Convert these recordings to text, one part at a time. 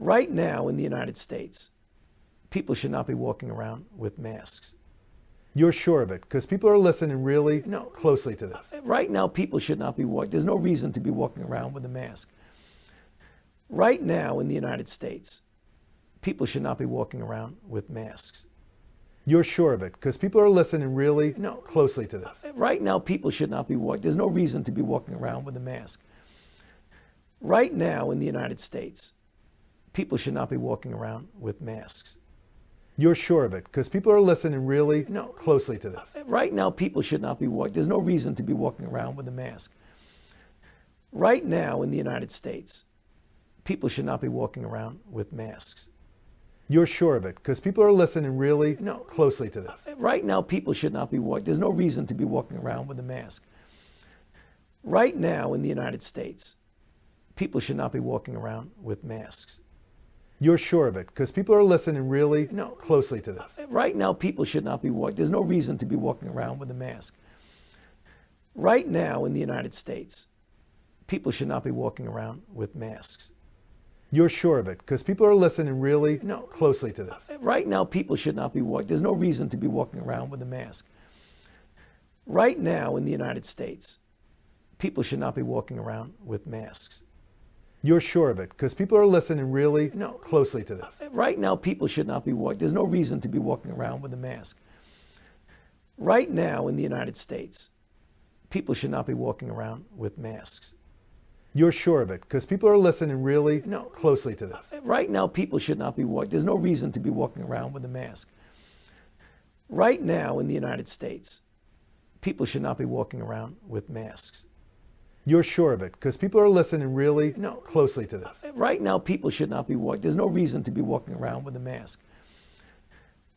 Right now in the United States, people should not be walking around with masks. You're sure of it because people are listening really No. closely to this. Uh, right now, people should not be walking. There's no reason to be walking around with a mask. Right now in the United States, people should not be walking around with masks. You're sure of it because people are listening really No. closely to this. Uh, right now, people should not be walking. There's no reason to be walking around with a mask. Right now in the United States, people should not be walking around with masks. You're sure of it because people are listening really No. closely to this. Uh, right now, people should not be walking. There's no reason to be walking around with a mask. Right now in the United States, people should not be walking around with masks. You're sure of it because people are listening really No. closely to this. Uh, right now, people should not be walking. There's no reason to be walking around with a mask. Right now in the United States, people should not be walking around with masks. You're sure of it because people are listening really No. closely to this. Uh, right now, people should not be walking. There's no reason to be walking around with a mask. Right now in the United States, people should not be walking around with masks. You're sure of it because people are listening really No. closely to this. Uh, right now, people should not be walking. There's no reason to be walking around with a mask. Right now in the United States, people should not be walking around with masks. You're sure of it because people are listening really No. closely to this. Uh, right now, people should not be walking. There's no reason to be walking around with a mask. Right now in the United States, people should not be walking around with masks. You're sure of it because people are listening really No. closely to this. Uh, right now, people should not be walking. There's no reason to be walking around with a mask. Right now in the United States, people should not be walking around with masks. You're sure of it because people are listening really No. closely to this. Uh, right now, people should not be walking. There's no reason to be walking around with a mask.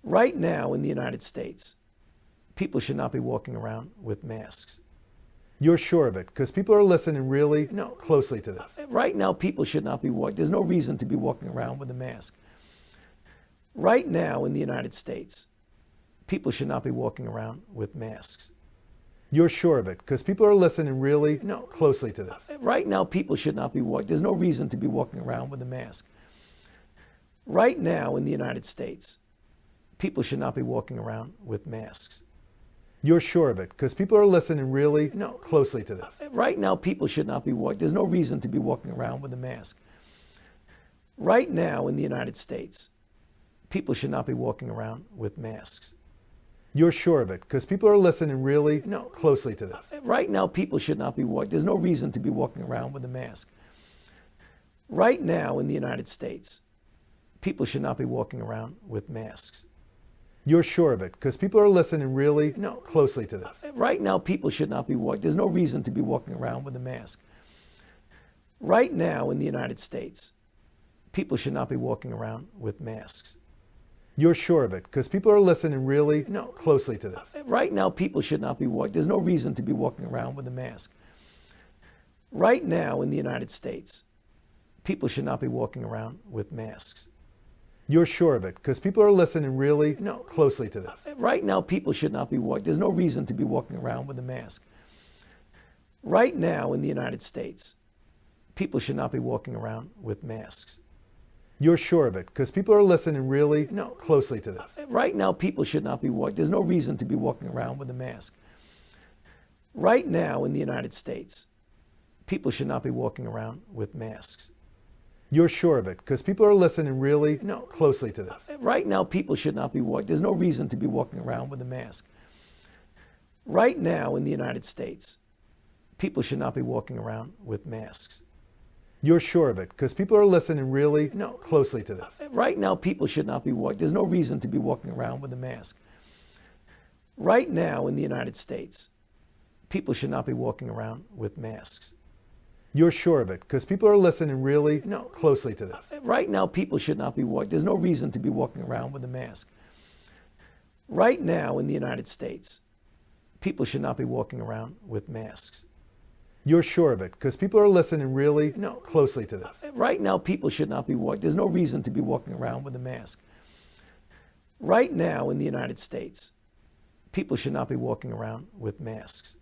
Right now in the United States, people should not be walking around with masks. You're sure of it because people are listening really No. closely to this. Uh, right now, people should not be walking. There's no reason to be walking around with a mask. Right now in the United States, people should not be walking around with masks. You're sure of it because people are listening really No. closely to this. Right now, people should not be walking. There's no reason to be walking around with a mask. Right now in the United States, people should not be walking around with masks. You're sure of it because people are listening really No. closely to this. Right now, people should not be walking. There's no reason to be walking around with a mask. Right now in the United States, people should not be walking around with masks. You're sure of it because people are listening really No. closely to this. Uh, right now, people should not be walking. There's no reason to be walking around with a mask. Right now in the United States, people should not be walking around with masks. You're sure of it because people are listening really closely to this. Uh, uh, right now, people should not be walking. There's no reason to be walking around with a mask. Right now in the United States, people should not be walking around with masks. You're sure of it because people are listening really No. closely to this. Uh, right now, people should not be walking. There's no reason to be walking around with a mask. Right now in the United States, people should not be walking around with masks. You're sure of it because people are listening really No. closely to this. Uh, right now, people should not be walking. There's no reason to be walking around with a mask. Right now in the United States, people should not be walking around with masks. You're sure of it because people are listening really No. closely to this. Right now, people should not be walking. There's no reason to be walking around with a mask. Right now in the United States, people should not be walking around with masks. You're sure of it because people are listening really No. closely to this. Right now, people should not be walking. There's no reason to be walking around with a mask. Right now in the United States, people should not be walking around with masks. You're sure of it because people are listening really No. closely to this. Uh, right now, people should not be walking. There's no reason to be walking around with a mask. Right now in the United States, people should not be walking around with masks. You're sure of it because people are listening really No. closely to this. Uh, right now, people should not be walking. There's no reason to be walking around with a mask. Right now in the United States, people should not be walking around with masks. You're sure of it because people are listening really No. closely to this. Uh, right now, people should not be walking. There's no reason to be walking around with a mask. Right now in the United States, people should not be walking around with masks.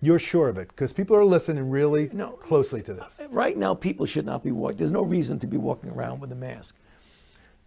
You're sure of it because people are listening really No. closely to this. Uh, right now, people should not be walking. There's no reason to be walking around with a mask.